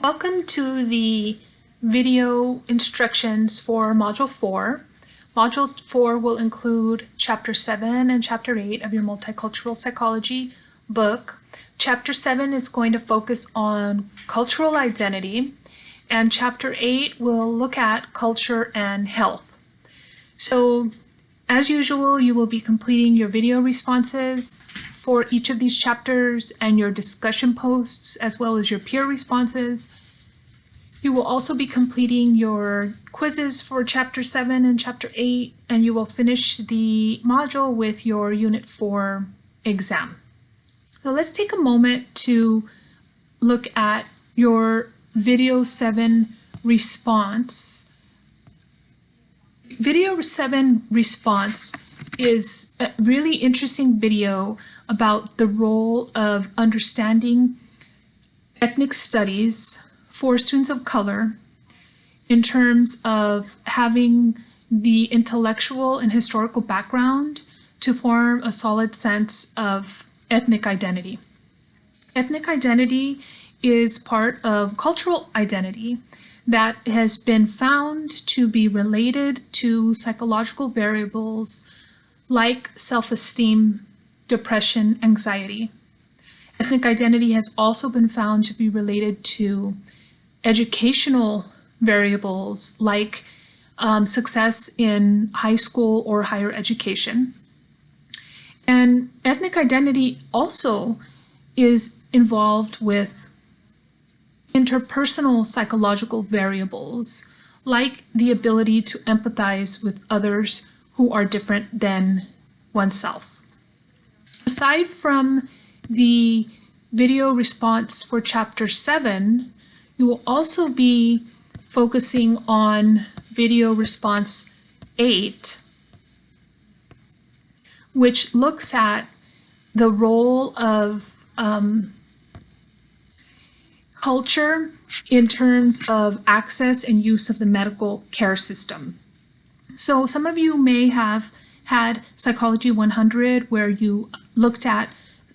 Welcome to the video instructions for Module 4. Module 4 will include Chapter 7 and Chapter 8 of your Multicultural Psychology book. Chapter 7 is going to focus on cultural identity, and Chapter 8 will look at culture and health. So, as usual, you will be completing your video responses for each of these chapters and your discussion posts as well as your peer responses. You will also be completing your quizzes for chapter 7 and chapter 8 and you will finish the module with your unit 4 exam. So let's take a moment to look at your video 7 response. Video 7 response is a really interesting video about the role of understanding ethnic studies for students of color in terms of having the intellectual and historical background to form a solid sense of ethnic identity. Ethnic identity is part of cultural identity that has been found to be related to psychological variables like self-esteem depression, anxiety. Ethnic identity has also been found to be related to educational variables like um, success in high school or higher education. And ethnic identity also is involved with interpersonal psychological variables like the ability to empathize with others who are different than oneself. Aside from the video response for chapter 7, you will also be focusing on video response 8, which looks at the role of um, culture in terms of access and use of the medical care system. So some of you may have had Psychology 100 where you looked at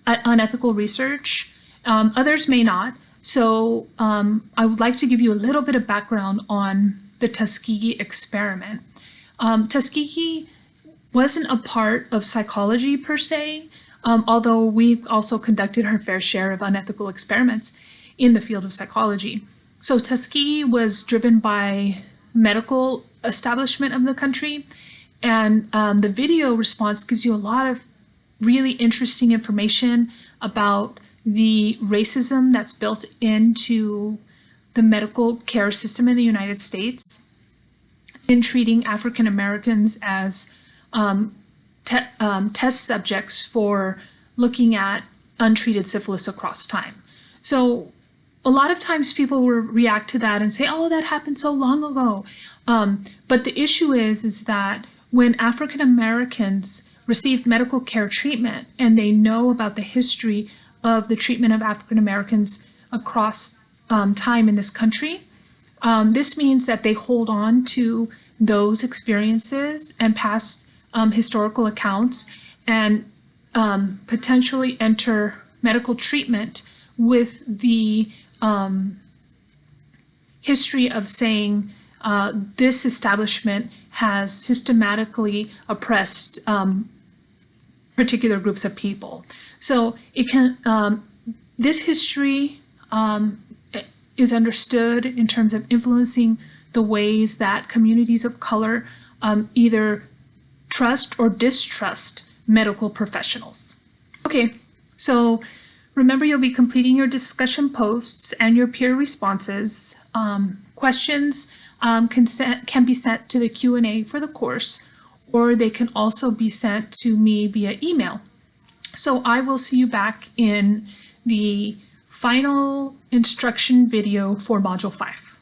unethical research. Um, others may not. So um, I would like to give you a little bit of background on the Tuskegee experiment. Um, Tuskegee wasn't a part of psychology per se, um, although we've also conducted our fair share of unethical experiments in the field of psychology. So Tuskegee was driven by medical establishment of the country and um, the video response gives you a lot of really interesting information about the racism that's built into the medical care system in the United States in treating African Americans as um, te um, test subjects for looking at untreated syphilis across time. So a lot of times people will react to that and say, oh, that happened so long ago. Um, but the issue is, is that when African Americans receive medical care treatment and they know about the history of the treatment of African Americans across um, time in this country, um, this means that they hold on to those experiences and past um, historical accounts and um, potentially enter medical treatment with the um, history of saying uh, this establishment has systematically oppressed um, particular groups of people. So it can, um, this history um, is understood in terms of influencing the ways that communities of color um, either trust or distrust medical professionals. Okay, so remember you'll be completing your discussion posts and your peer responses. Um, questions um, can, can be sent to the Q&A for the course, or they can also be sent to me via email. So I will see you back in the final instruction video for Module 5.